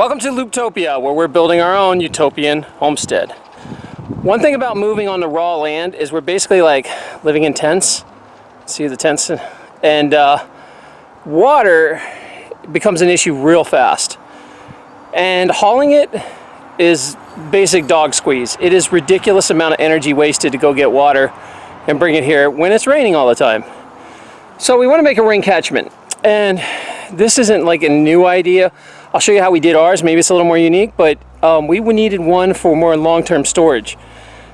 Welcome to Looptopia, where we're building our own utopian homestead. One thing about moving on the raw land is we're basically like living in tents. See the tents? And uh, water becomes an issue real fast. And hauling it is basic dog squeeze. It is ridiculous amount of energy wasted to go get water and bring it here when it's raining all the time. So we want to make a rain catchment. And this isn't like a new idea. I'll show you how we did ours. Maybe it's a little more unique, but um, we needed one for more long-term storage.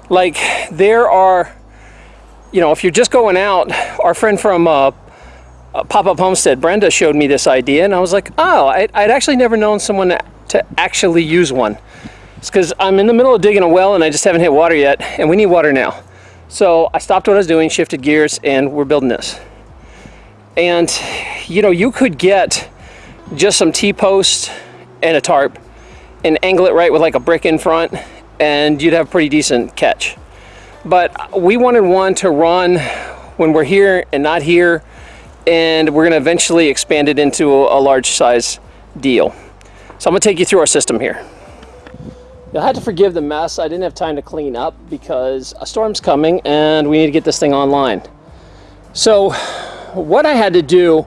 Like there are, you know, if you're just going out, our friend from uh, Pop-Up Homestead, Brenda, showed me this idea and I was like, oh, I, would actually never known someone to actually use one. It's because I'm in the middle of digging a well and I just haven't hit water yet and we need water now. So I stopped what I was doing, shifted gears, and we're building this. And, you know, you could get just some T-posts and a tarp and angle it right with like a brick in front and you'd have a pretty decent catch. But we wanted one to run when we're here and not here and we're gonna eventually expand it into a large size deal. So I'm gonna take you through our system here. You'll have to forgive the mess. I didn't have time to clean up because a storm's coming and we need to get this thing online. So what I had to do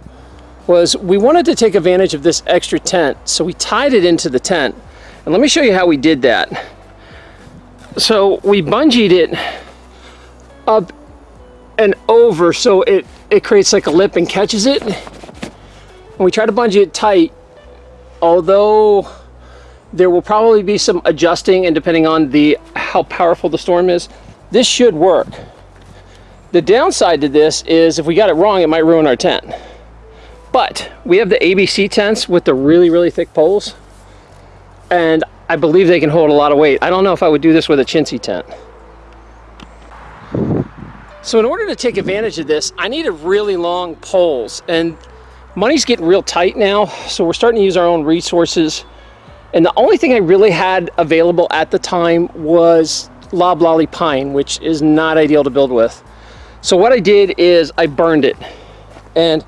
was we wanted to take advantage of this extra tent. So we tied it into the tent. And let me show you how we did that. So we bungeed it up and over so it, it creates like a lip and catches it. And we try to bungee it tight, although there will probably be some adjusting and depending on the how powerful the storm is, this should work. The downside to this is if we got it wrong, it might ruin our tent. But we have the ABC tents with the really, really thick poles. And I believe they can hold a lot of weight. I don't know if I would do this with a chintzy tent. So in order to take advantage of this, I needed really long poles. And money's getting real tight now, so we're starting to use our own resources. And the only thing I really had available at the time was loblolly pine, which is not ideal to build with. So what I did is I burned it. And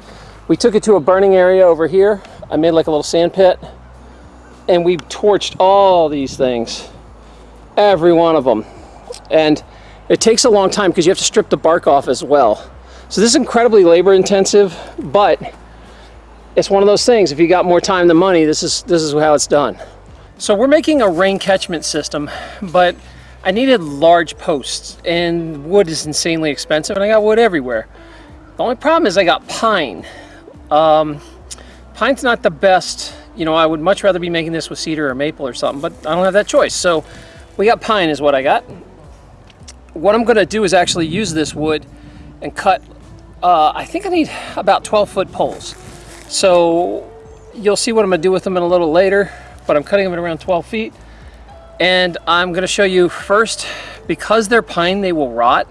we took it to a burning area over here. I made like a little sand pit and we torched all these things, every one of them. And it takes a long time because you have to strip the bark off as well. So this is incredibly labor intensive, but it's one of those things. If you got more time than money, this is, this is how it's done. So we're making a rain catchment system, but I needed large posts and wood is insanely expensive and I got wood everywhere. The only problem is I got pine. Um, pine's not the best, you know, I would much rather be making this with cedar or maple or something, but I don't have that choice. So we got pine is what I got. What I'm gonna do is actually use this wood and cut, uh, I think I need about 12 foot poles. So you'll see what I'm gonna do with them in a little later, but I'm cutting them at around 12 feet. And I'm gonna show you first, because they're pine, they will rot.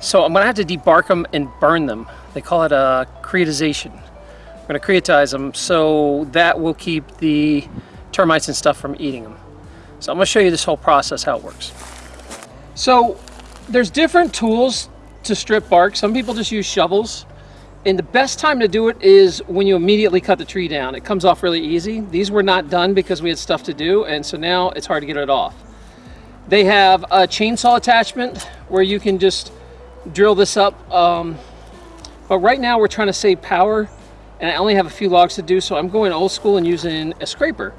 So I'm gonna have to debark them and burn them. They call it a creotization. I'm going to creotize them so that will keep the termites and stuff from eating them. So I'm going to show you this whole process, how it works. So there's different tools to strip bark. Some people just use shovels. And the best time to do it is when you immediately cut the tree down. It comes off really easy. These were not done because we had stuff to do, and so now it's hard to get it off. They have a chainsaw attachment where you can just drill this up. Um, but right now we're trying to save power and I only have a few logs to do, so I'm going old school and using a scraper.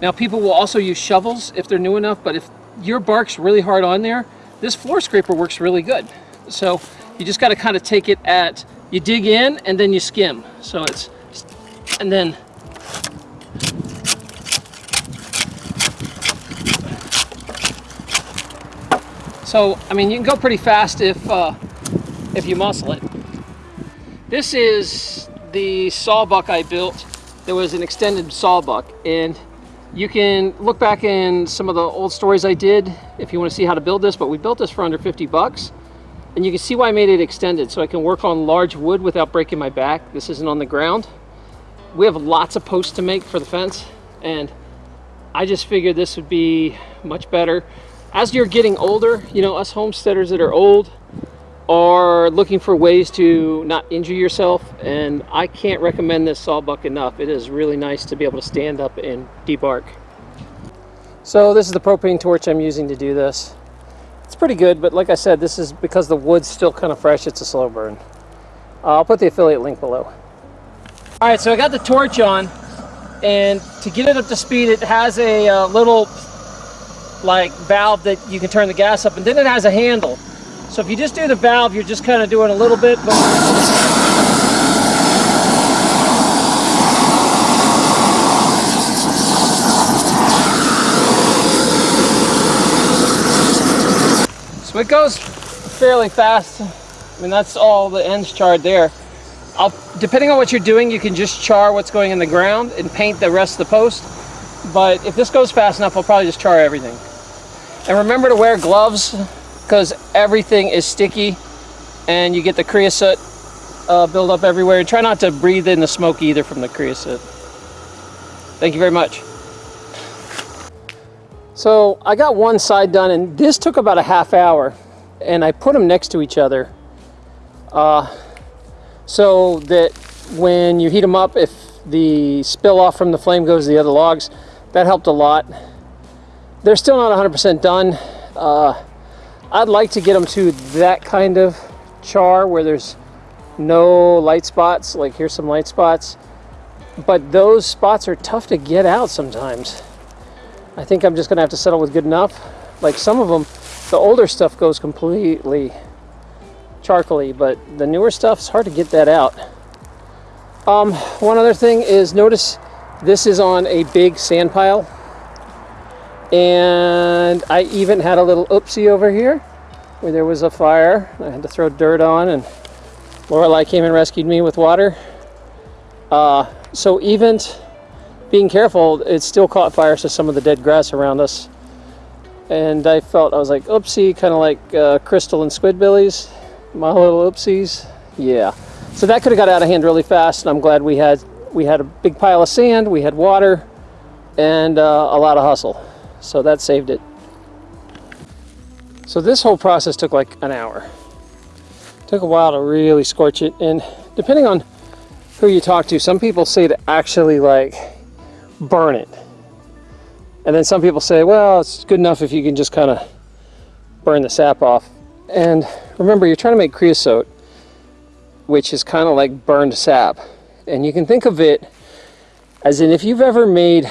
Now people will also use shovels if they're new enough, but if your bark's really hard on there, this floor scraper works really good. So you just gotta kind of take it at, you dig in and then you skim. So it's, and then So, I mean, you can go pretty fast if, uh, if you muscle it. This is the sawbuck I built, there was an extended sawbuck and you can look back in some of the old stories I did if you want to see how to build this, but we built this for under 50 bucks. And you can see why I made it extended so I can work on large wood without breaking my back. This isn't on the ground. We have lots of posts to make for the fence and I just figured this would be much better. As you're getting older, you know, us homesteaders that are old, are looking for ways to not injure yourself and I can't recommend this sawbuck enough. It is really nice to be able to stand up and debark. So this is the propane torch I'm using to do this. It's pretty good, but like I said, this is because the wood's still kind of fresh, it's a slow burn. Uh, I'll put the affiliate link below. All right, so I got the torch on, and to get it up to speed, it has a uh, little like valve that you can turn the gas up, and then it has a handle. So if you just do the valve, you're just kind of doing a little bit, but So it goes fairly fast. I mean, that's all the ends charred there. I'll, depending on what you're doing, you can just char what's going in the ground and paint the rest of the post. But if this goes fast enough, I'll probably just char everything. And remember to wear gloves because everything is sticky and you get the creosote uh, build up everywhere. Try not to breathe in the smoke either from the creosote. Thank you very much. So I got one side done and this took about a half hour and I put them next to each other uh, so that when you heat them up, if the spill off from the flame goes to the other logs, that helped a lot. They're still not 100% done. Uh, I'd like to get them to that kind of char where there's no light spots, like here's some light spots, but those spots are tough to get out sometimes. I think I'm just gonna have to settle with good enough. Like some of them, the older stuff goes completely charcoaly, but the newer stuff, it's hard to get that out. Um, one other thing is notice this is on a big sand pile. And I even had a little oopsie over here where there was a fire. I had to throw dirt on and Lorelei came and rescued me with water. Uh, so even being careful, it still caught fire to some of the dead grass around us. And I felt, I was like, oopsie, kind of like uh, Krystal and Squidbillies. My little oopsies. Yeah. So that could have got out of hand really fast, and I'm glad we had we had a big pile of sand, we had water, and uh, a lot of hustle. So that saved it. So this whole process took like an hour. It took a while to really scorch it, and depending on who you talk to, some people say to actually like burn it. And then some people say, well, it's good enough if you can just kind of burn the sap off. And remember, you're trying to make creosote, which is kind of like burned sap. And you can think of it as in if you've ever made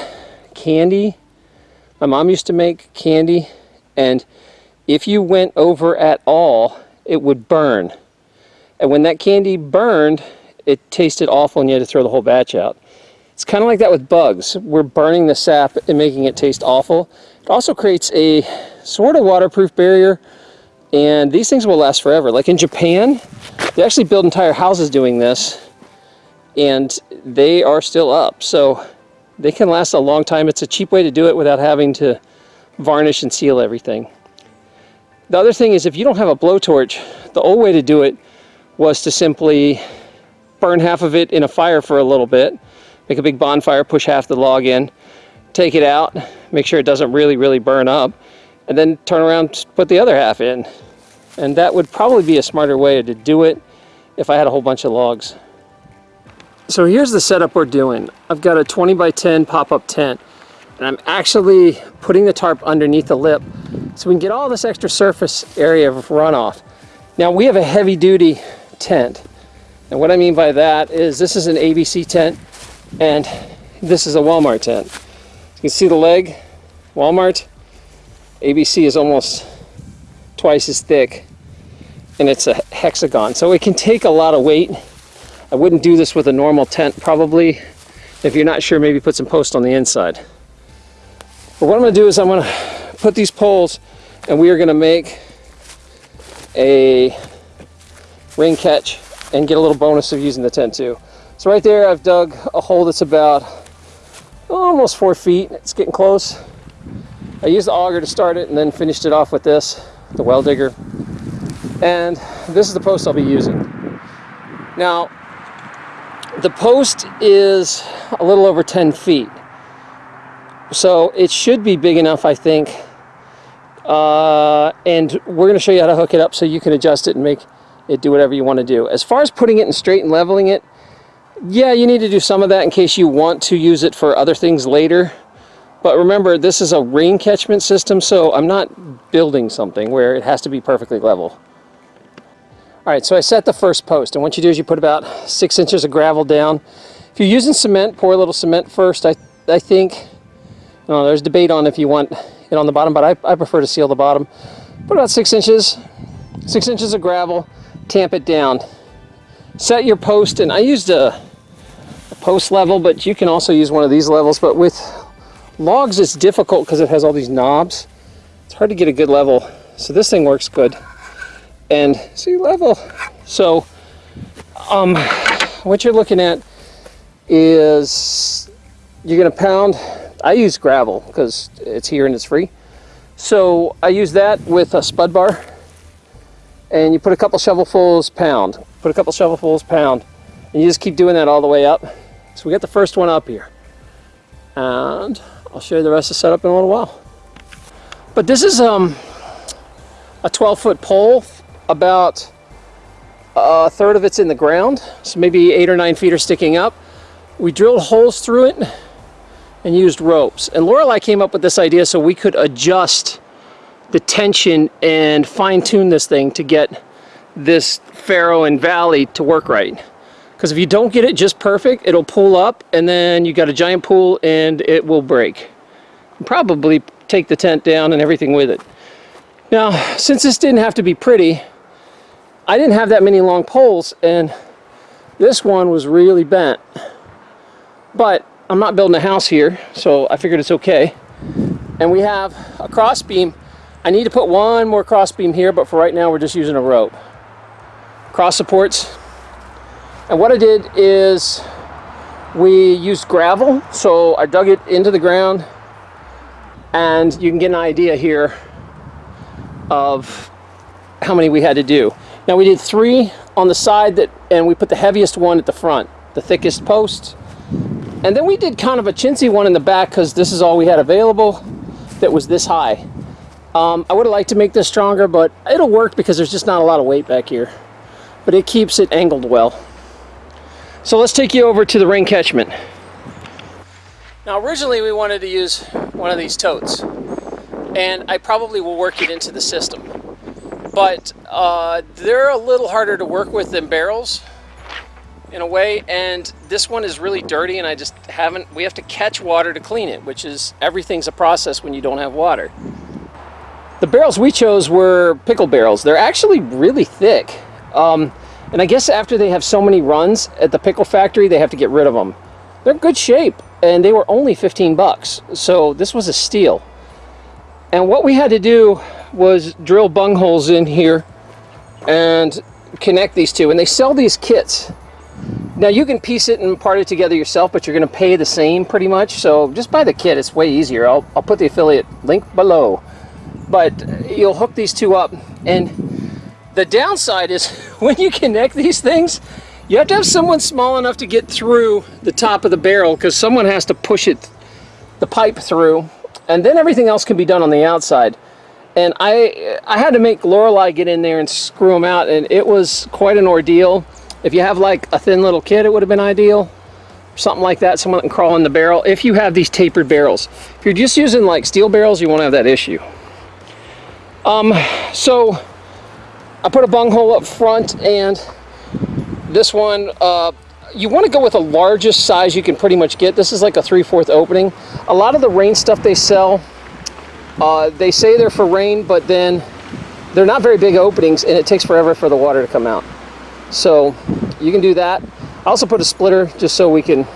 candy, my mom used to make candy, and if you went over at all, it would burn. And when that candy burned, it tasted awful and you had to throw the whole batch out. It's kind of like that with bugs. We're burning the sap and making it taste awful. It also creates a sort of waterproof barrier and these things will last forever. Like in Japan, they actually build entire houses doing this and they are still up. So they can last a long time. It's a cheap way to do it without having to varnish and seal everything. The other thing is if you don't have a blowtorch, the old way to do it was to simply burn half of it in a fire for a little bit make a big bonfire, push half the log in, take it out, make sure it doesn't really, really burn up, and then turn around put the other half in. And that would probably be a smarter way to do it if I had a whole bunch of logs. So here's the setup we're doing. I've got a 20 by 10 pop-up tent, and I'm actually putting the tarp underneath the lip so we can get all this extra surface area of runoff. Now we have a heavy duty tent. And what I mean by that is this is an ABC tent and this is a Walmart tent. You can see the leg, Walmart. ABC is almost twice as thick and it's a hexagon. So it can take a lot of weight. I wouldn't do this with a normal tent probably. If you're not sure, maybe put some post on the inside. But what I'm gonna do is I'm gonna put these poles and we are gonna make a rain catch and get a little bonus of using the tent too. So right there, I've dug a hole that's about almost four feet. It's getting close. I used the auger to start it and then finished it off with this, the well digger. And this is the post I'll be using. Now, the post is a little over 10 feet. So it should be big enough, I think. Uh, and we're gonna show you how to hook it up so you can adjust it and make it do whatever you want to do. As far as putting it in straight and leveling it, yeah, you need to do some of that in case you want to use it for other things later. But remember, this is a rain catchment system, so I'm not building something where it has to be perfectly level. All right, so I set the first post, and what you do is you put about six inches of gravel down. If you're using cement, pour a little cement first. I, I think, know, there's debate on if you want it on the bottom, but I, I prefer to seal the bottom. Put about six inches, six inches of gravel, tamp it down. Set your post, and I used a, a post level, but you can also use one of these levels, but with logs it's difficult because it has all these knobs. It's hard to get a good level. So this thing works good and sea level. So um, what you're looking at is you're gonna pound, I use gravel because it's here and it's free. So I use that with a spud bar and you put a couple shovelfuls pound, put a couple shovelfuls pound, and you just keep doing that all the way up. So we got the first one up here. And I'll show you the rest of the setup in a little while. But this is um, a 12 foot pole about a third of it's in the ground, so maybe eight or nine feet are sticking up. We drilled holes through it and used ropes. And Lorelei came up with this idea so we could adjust the tension and fine tune this thing to get this Faro and Valley to work right. Because if you don't get it just perfect, it'll pull up and then you got a giant pool and it will break. Probably take the tent down and everything with it. Now, since this didn't have to be pretty, I didn't have that many long poles and this one was really bent. But I'm not building a house here, so I figured it's okay. And we have a cross beam. I need to put one more cross beam here, but for right now we're just using a rope. Cross supports. And what I did is we used gravel, so I dug it into the ground and you can get an idea here of how many we had to do. Now we did three on the side that, and we put the heaviest one at the front, the thickest post. And then we did kind of a chintzy one in the back because this is all we had available that was this high. Um, I would have liked to make this stronger, but it'll work because there's just not a lot of weight back here. But it keeps it angled well. So let's take you over to the rain catchment. Now originally we wanted to use one of these totes and I probably will work it into the system but uh, they're a little harder to work with than barrels in a way and this one is really dirty and I just haven't we have to catch water to clean it which is everything's a process when you don't have water. The barrels we chose were pickle barrels. They're actually really thick um, and I guess after they have so many runs at the pickle factory they have to get rid of them they're good shape and they were only 15 bucks so this was a steal and what we had to do was drill bung holes in here and connect these two. And they sell these kits. Now you can piece it and part it together yourself, but you're going to pay the same pretty much. So just buy the kit. It's way easier. I'll, I'll put the affiliate link below. But you'll hook these two up. And the downside is when you connect these things, you have to have someone small enough to get through the top of the barrel because someone has to push it, the pipe through. And then everything else can be done on the outside. And I I had to make Lorelei get in there and screw them out and it was quite an ordeal. If you have like a thin little kid it would have been ideal. Something like that someone that can crawl in the barrel. If you have these tapered barrels. If you're just using like steel barrels you won't have that issue. Um so I put a bung hole up front and this one uh, you want to go with the largest size you can pretty much get this is like a 3 4 opening a lot of the rain stuff they sell uh, they say they're for rain, but then they're not very big openings and it takes forever for the water to come out. So you can do that. I also put a splitter just so we can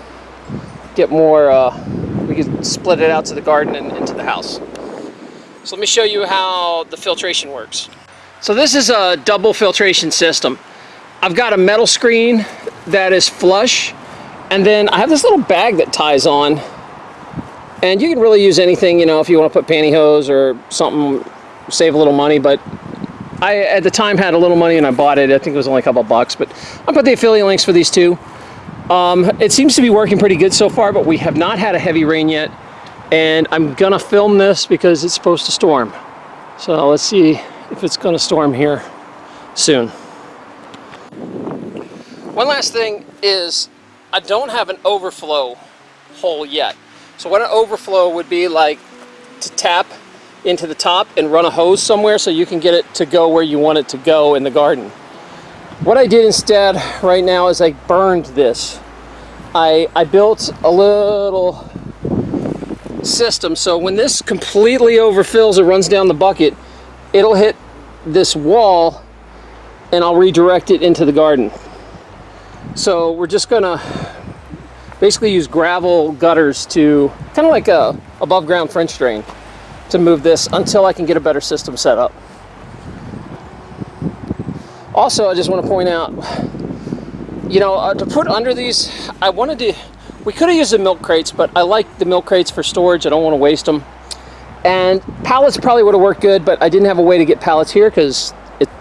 get more, uh, we can split it out to the garden and into the house. So let me show you how the filtration works. So this is a double filtration system. I've got a metal screen that is flush and then I have this little bag that ties on and you can really use anything, you know, if you want to put pantyhose or something, save a little money. But I, at the time, had a little money and I bought it. I think it was only a couple bucks. But I'll put the affiliate links for these two. Um, it seems to be working pretty good so far, but we have not had a heavy rain yet. And I'm going to film this because it's supposed to storm. So let's see if it's going to storm here soon. One last thing is I don't have an overflow hole yet. So what an overflow would be like to tap into the top and run a hose somewhere so you can get it to go where you want it to go in the garden. What I did instead right now is I burned this. I, I built a little system so when this completely overfills it runs down the bucket it'll hit this wall and I'll redirect it into the garden. So we're just gonna basically use gravel gutters to kind of like a above ground French drain to move this until I can get a better system set up. Also, I just want to point out, you know, uh, to put under these, I wanted to, we could have used the milk crates, but I like the milk crates for storage. I don't want to waste them. And pallets probably would have worked good, but I didn't have a way to get pallets here because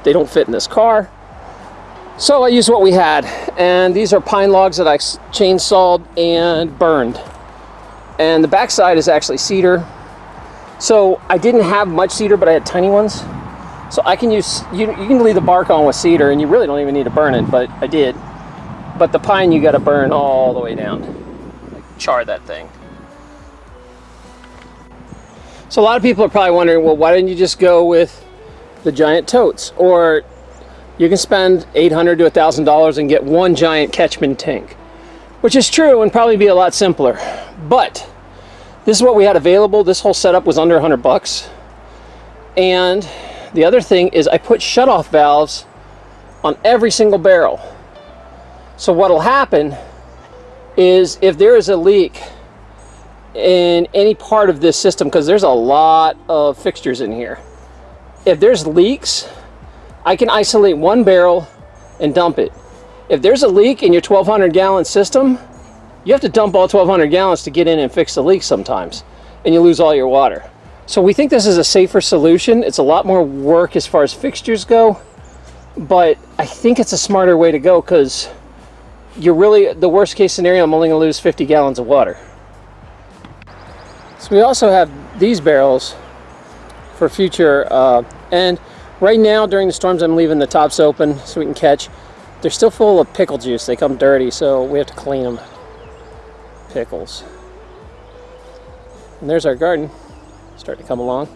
they don't fit in this car. So I used what we had. And these are pine logs that I chainsawed and burned. And the backside is actually cedar. So I didn't have much cedar, but I had tiny ones. So I can use, you, you can leave the bark on with cedar and you really don't even need to burn it, but I did. But the pine you gotta burn all the way down. Like char that thing. So a lot of people are probably wondering, well, why didn't you just go with the giant totes? Or you can spend 800 to $1,000 and get one giant catchment tank. Which is true and probably be a lot simpler. But this is what we had available. This whole setup was under 100 bucks. And the other thing is I put shutoff valves on every single barrel. So what'll happen is if there is a leak in any part of this system, because there's a lot of fixtures in here, if there's leaks, I can isolate one barrel and dump it. If there's a leak in your 1200 gallon system, you have to dump all 1200 gallons to get in and fix the leak sometimes and you lose all your water. So we think this is a safer solution. It's a lot more work as far as fixtures go but I think it's a smarter way to go because you're really the worst case scenario I'm only gonna lose 50 gallons of water. So we also have these barrels for future uh, and right now during the storms I'm leaving the tops open so we can catch they're still full of pickle juice they come dirty so we have to clean them pickles. And there's our garden, starting to come along.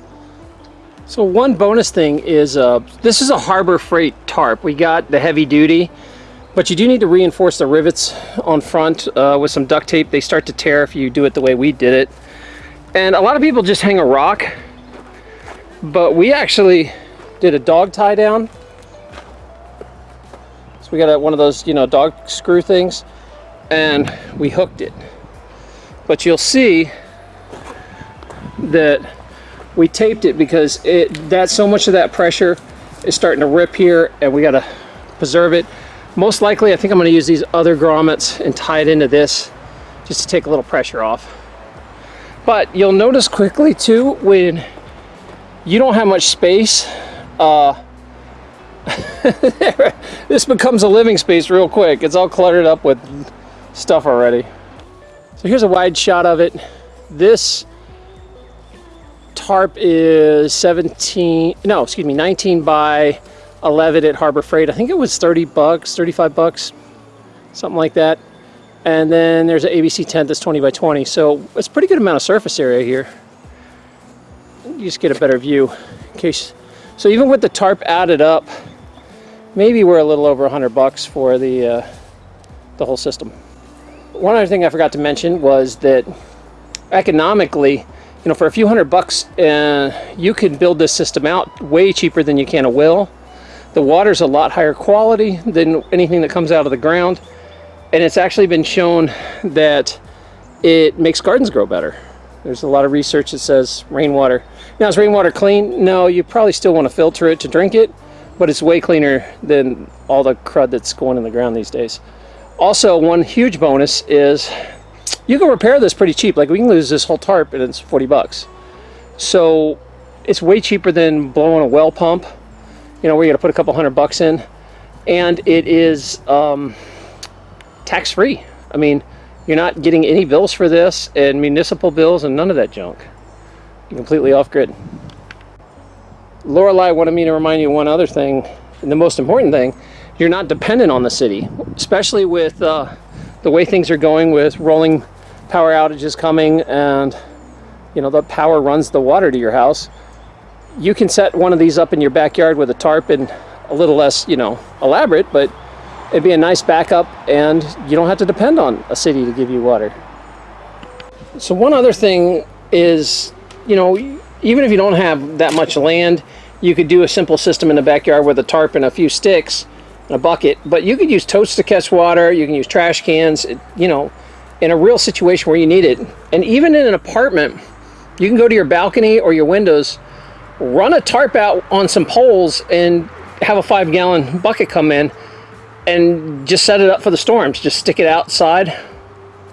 So one bonus thing is, uh, this is a Harbor Freight tarp. We got the heavy duty, but you do need to reinforce the rivets on front uh, with some duct tape. They start to tear if you do it the way we did it. And a lot of people just hang a rock, but we actually did a dog tie down. So we got a, one of those, you know, dog screw things, and we hooked it. But you'll see that we taped it because it that so much of that pressure is starting to rip here and we got to preserve it. Most likely I think I'm going to use these other grommets and tie it into this just to take a little pressure off. But you'll notice quickly too when you don't have much space uh, this becomes a living space real quick it's all cluttered up with stuff already so here's a wide shot of it. This tarp is 17, no, excuse me, 19 by 11 at Harbor Freight. I think it was 30 bucks, 35 bucks, something like that. And then there's an ABC tent that's 20 by 20. So it's pretty good amount of surface area here. You just get a better view in case. So even with the tarp added up, maybe we're a little over 100 bucks for the, uh, the whole system one other thing I forgot to mention was that economically, you know, for a few hundred bucks, uh, you can build this system out way cheaper than you can a well. The water's a lot higher quality than anything that comes out of the ground. And it's actually been shown that it makes gardens grow better. There's a lot of research that says rainwater. Now, is rainwater clean? No, you probably still want to filter it to drink it, but it's way cleaner than all the crud that's going in the ground these days. Also, one huge bonus is you can repair this pretty cheap. Like we can lose this whole tarp and it's 40 bucks. So it's way cheaper than blowing a well pump. You know, where you got to put a couple hundred bucks in. And it is um, tax-free. I mean, you're not getting any bills for this and municipal bills and none of that junk. Completely off-grid. Lorelei wanted me to remind you one other thing, and the most important thing, you're not dependent on the city, especially with uh, the way things are going with rolling power outages coming and you know the power runs the water to your house. You can set one of these up in your backyard with a tarp and a little less, you know, elaborate, but it'd be a nice backup and you don't have to depend on a city to give you water. So one other thing is, you know, even if you don't have that much land, you could do a simple system in the backyard with a tarp and a few sticks and a bucket, but you could use totes to catch water, you can use trash cans, you know, in a real situation where you need it. And even in an apartment, you can go to your balcony or your windows, run a tarp out on some poles and have a five gallon bucket come in and just set it up for the storms. Just stick it outside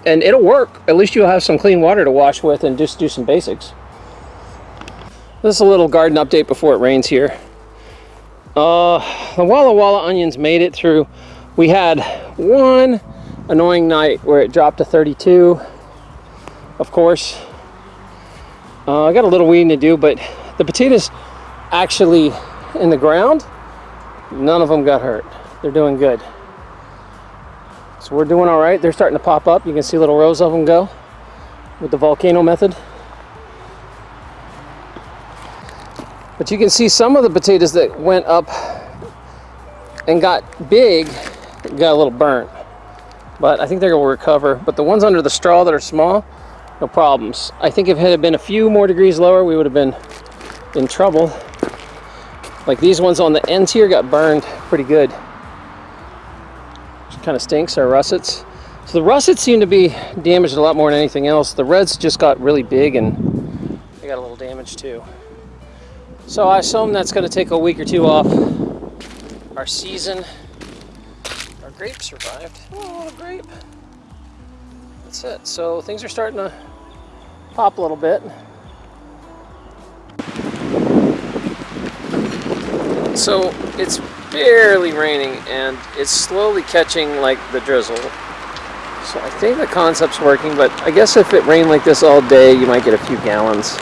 and it'll work. At least you'll have some clean water to wash with and just do some basics. This is a little garden update before it rains here. Uh, the Walla Walla onions made it through. We had one annoying night where it dropped to 32, of course. Uh, I got a little weeding to do, but the potatoes actually in the ground, none of them got hurt. They're doing good. So we're doing all right. They're starting to pop up. You can see little rows of them go with the volcano method. But you can see some of the potatoes that went up and got big got a little burnt. But I think they're to recover. But the ones under the straw that are small, no problems. I think if it had been a few more degrees lower, we would have been in trouble. Like these ones on the ends here got burned pretty good kind of stinks, our russets. So the russets seem to be damaged a lot more than anything else. The reds just got really big and they got a little damage too. So I assume that's going to take a week or two off our season. Our grape survived. Oh, a grape. That's it. So things are starting to pop a little bit. So it's barely raining and it's slowly catching like the drizzle. So I think the concept's working, but I guess if it rained like this all day, you might get a few gallons.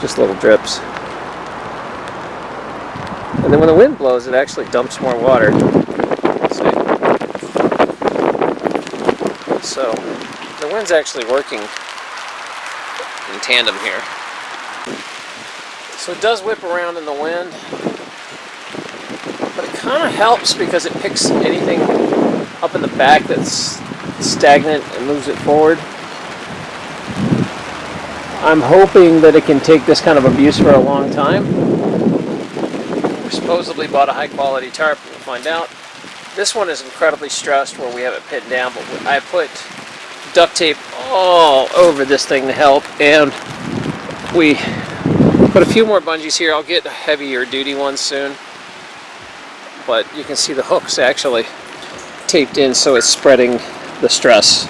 Just little drips. And then when the wind blows, it actually dumps more water. So the wind's actually working in tandem here. So it does whip around in the wind, but it kind of helps because it picks anything up in the back that's stagnant and moves it forward. I'm hoping that it can take this kind of abuse for a long time. Supposedly bought a high quality tarp, we'll find out. This one is incredibly stressed where we have it pinned down, but I put duct tape all over this thing to help, and we put a few more bungees here. I'll get heavier duty ones soon but you can see the hooks actually taped in so it's spreading the stress.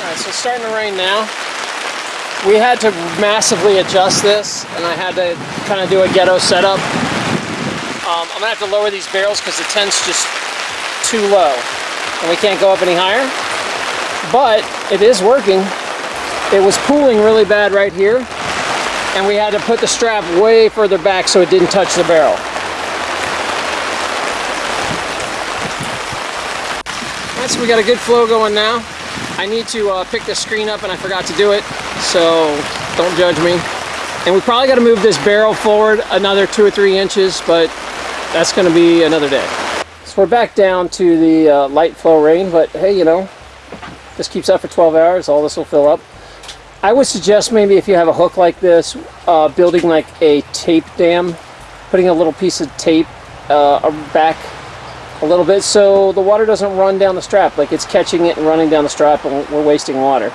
Alright, so it's starting to rain now. We had to massively adjust this and I had to kind of do a ghetto setup. Um, I'm to have to lower these barrels because the tent's just too low and we can't go up any higher. But it is working. It was pooling really bad right here and we had to put the strap way further back so it didn't touch the barrel. Right, so we got a good flow going now. I need to uh, pick the screen up and I forgot to do it, so don't judge me. And we probably got to move this barrel forward another two or three inches, but that's going to be another day. So we're back down to the uh, light flow rain, but hey, you know, this keeps up for 12 hours, all this will fill up. I would suggest maybe if you have a hook like this, uh, building like a tape dam, putting a little piece of tape uh, back a little bit so the water doesn't run down the strap, like it's catching it and running down the strap and we're wasting water.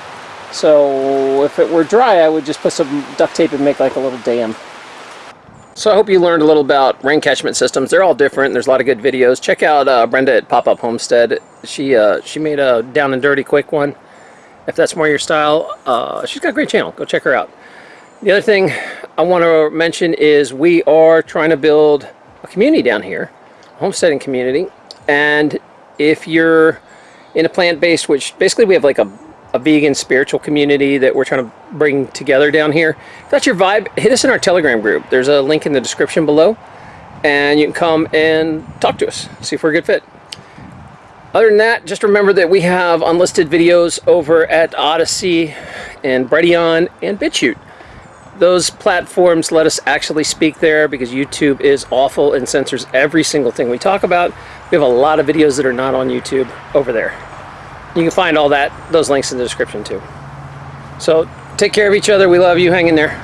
So if it were dry, I would just put some duct tape and make like a little dam. So I hope you learned a little about rain catchment systems. They're all different. There's a lot of good videos. Check out uh, Brenda at Pop-Up Homestead. She uh, she made a down and dirty quick one if that's more your style. Uh, she's got a great channel. Go check her out. The other thing I want to mention is we are trying to build a community down here, a homesteading community. And if you're in a plant-based, which basically we have like a, a vegan spiritual community that we're trying to bring together down here. If that's your vibe, hit us in our Telegram group. There's a link in the description below. and you can come and talk to us, see if we're a good fit. Other than that, just remember that we have unlisted videos over at Odysee and Brighteon and BitChute. Those platforms let us actually speak there because YouTube is awful and censors every single thing we talk about. We have a lot of videos that are not on YouTube over there. You can find all that, those links in the description too. So take care of each other. We love you. Hang in there.